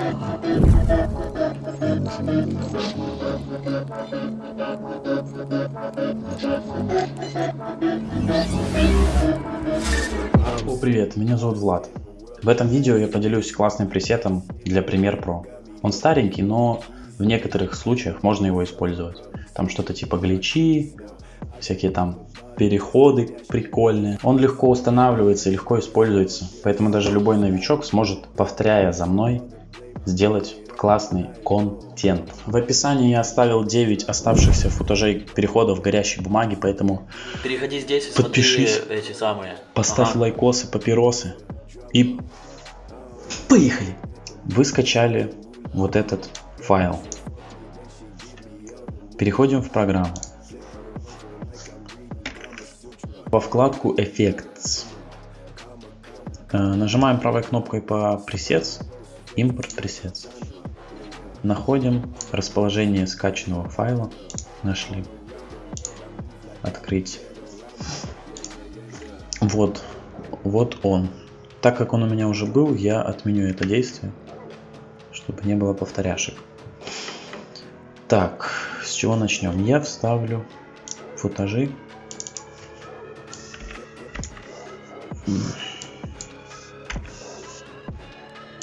О, привет, меня зовут Влад. В этом видео я поделюсь классным пресетом для Premiere Pro. Он старенький, но в некоторых случаях можно его использовать. Там что-то типа гличи, всякие там переходы прикольные. Он легко устанавливается и легко используется, поэтому даже любой новичок сможет, повторяя за мной, сделать классный контент. В описании я оставил 9 оставшихся футажей переходов горящей бумаги, поэтому Переходи здесь и подпишись, эти самые. поставь Ага. лайкосы, папиросы и поехали! Вы скачали вот этот файл. Переходим в программу. Во вкладку Effects. Э, Нажимаем правой кнопкой по Presets, Import Presets. Находим расположение скачанного файла. Нашли. Открыть. Вот, вот он. Так как он у меня уже был, я отменю это действие, чтобы не было повторяшек. Так, с чего начнем? Я вставлю футажи.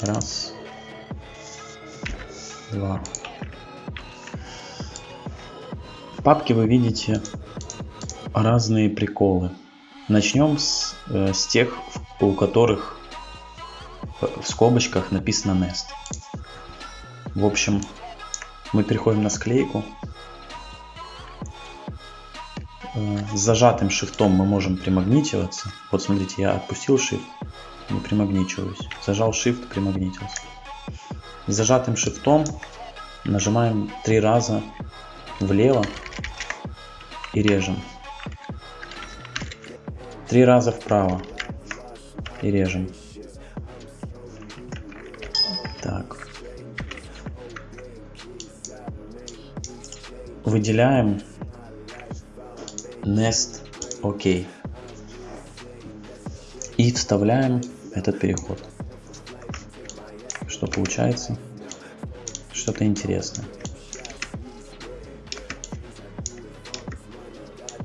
Раз. Два. В папке вы видите разные приколы. Начнем с, э, с тех, у которых в скобочках написано Nest. В общем, мы переходим на склейку. Э, С зажатым шифтом мы можем примагнитиваться. Вот смотрите, я отпустил shift, не примагничиваюсь. Зажал shift, примагнитился. Зажатым шифтом нажимаем три раза влево и режем. Три раза вправо и режем. Так. Выделяем Nest OK. И вставляем этот переход. Что получается? Что-то интересное.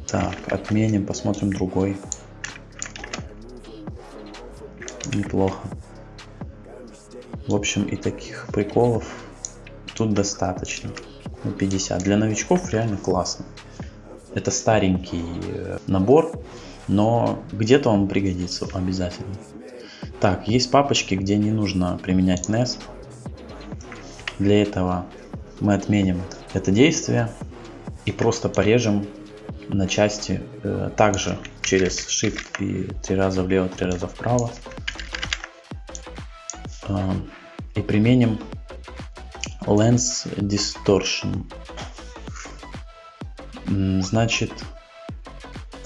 Так, отменим, посмотрим другой. Неплохо. В общем, и таких приколов тут достаточно. Ну, 50. Для новичков реально классно. Это старенький э, набор, но где-то он пригодится обязательно. Так, есть папочки, где не нужно применять NES. Для этого мы отменим это действие и просто порежем на части э, также через Shift и три раза влево, три раза вправо. Э, и применим Lens Distortion. Значит,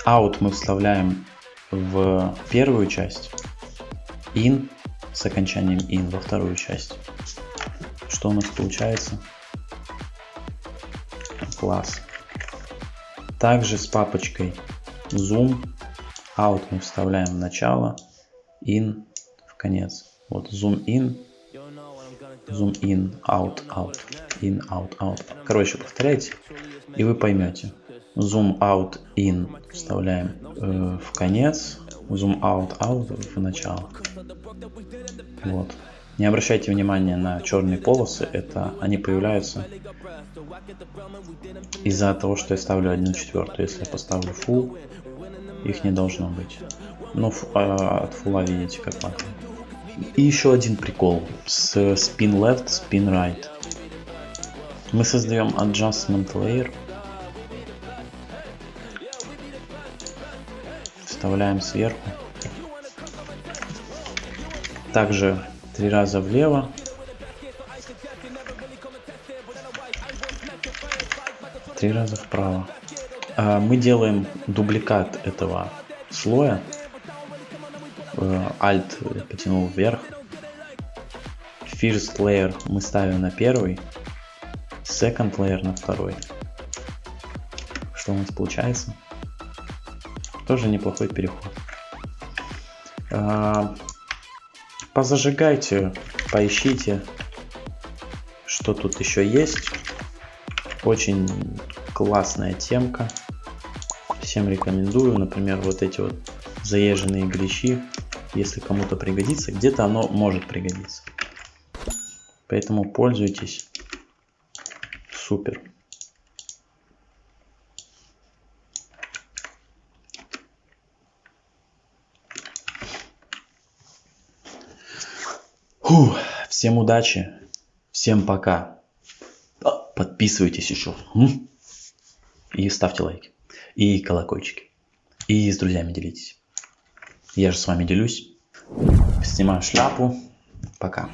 out мы вставляем в первую часть, in с окончанием in во вторую часть. Что у нас получается? Класс. Также с папочкой zoom, out мы вставляем в начало, in в конец. Вот zoom in, zoom in, out, out, in, out, out. Короче, повторяйте, и вы поймете. Zoom out, in вставляем э, в конец, zoom out, out в начало. Вот. Не обращайте внимания на черные полосы, это они появляются из-за того, что я ставлю 1 четвертую. Если я поставлю full, их не должно быть. Ф- а, от фула видите как надо. И еще один прикол с spin left, spin right. Мы создаем adjustment layer. Вставляем сверху. Также три раза влево. Три раза вправо. А, Мы делаем дубликат этого слоя. Э, Alt потянул вверх. First layer мы ставим на первый. Second layer на второй. Что у нас получается? Тоже неплохой переход. А, Позажигайте, поищите. Что тут еще есть? Очень классная темка. Всем рекомендую. Например, вот эти вот заезженные гличи. Если кому-то пригодится, где-то оно может пригодиться. Поэтому пользуйтесь. Супер. Фу, всем удачи, всем пока. А, Подписывайтесь еще. И ставьте лайки. И колокольчики. И с друзьями делитесь. Я же с вами делюсь. Снимаю шляпу. Пока.